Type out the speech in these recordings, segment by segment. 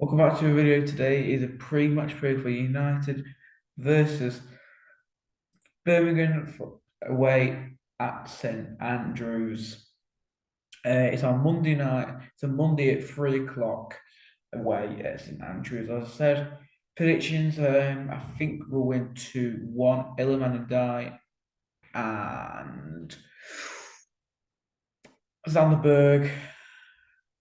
Welcome back to a video today is a pre-match preview for United versus Birmingham away at St Andrews. Uh, it's on Monday night. It's a Monday at three o'clock away at St Andrews. As I said, predictions. Um, I think we'll win two one. and Ndiaye and Sander Berge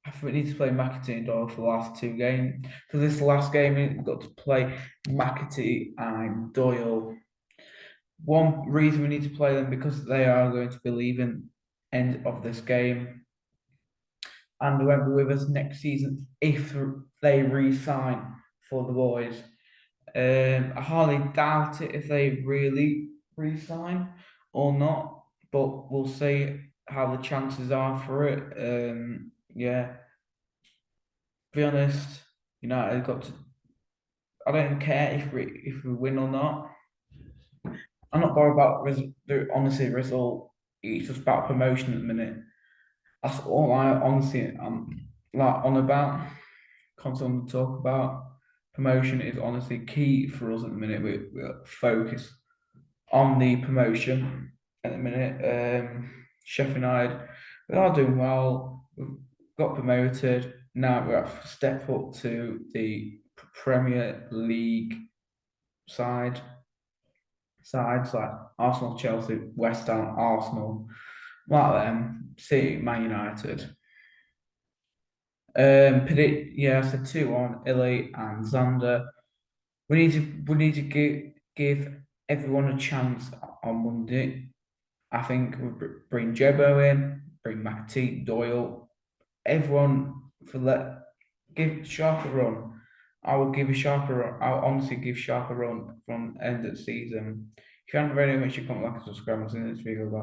I think we need to play McAtee and Doyle for the last two games. For this last game, we've got to play McAtee and Doyle. One reason we need to play them because they are going to be leaving end of this game. And they won't be with us next season if they re-sign for the boys. Um, I hardly doubt it if they really re-sign or not, but we'll see how the chances are for it. Um, yeah. Be honest, United got to. I don't care if we if we win or not. I'm not bothered about res- the honestly result. It's just about promotion at the minute. That's all I honestly I'm like on about. Constantly talk about promotion is honestly key for us at the minute. We we focus on the promotion at the minute. Um, Sheffield United, we are doing well. We've got promoted. Now we have step up to the Premier League side. Sides like Arsenal, Chelsea, West Ham, Arsenal, like them, City, Man United. Um, predict, yeah, said two on Illy and Sander. We need to we need to give give everyone a chance on Monday. I think we bring Jebo in, bring McAtee, Doyle, everyone for let give Sharp a run. I will give a Sharp a run. I'll honestly give Sharp a run from end of season. If you haven't make sure you comment, like, and subscribe, and see you next video. Bye.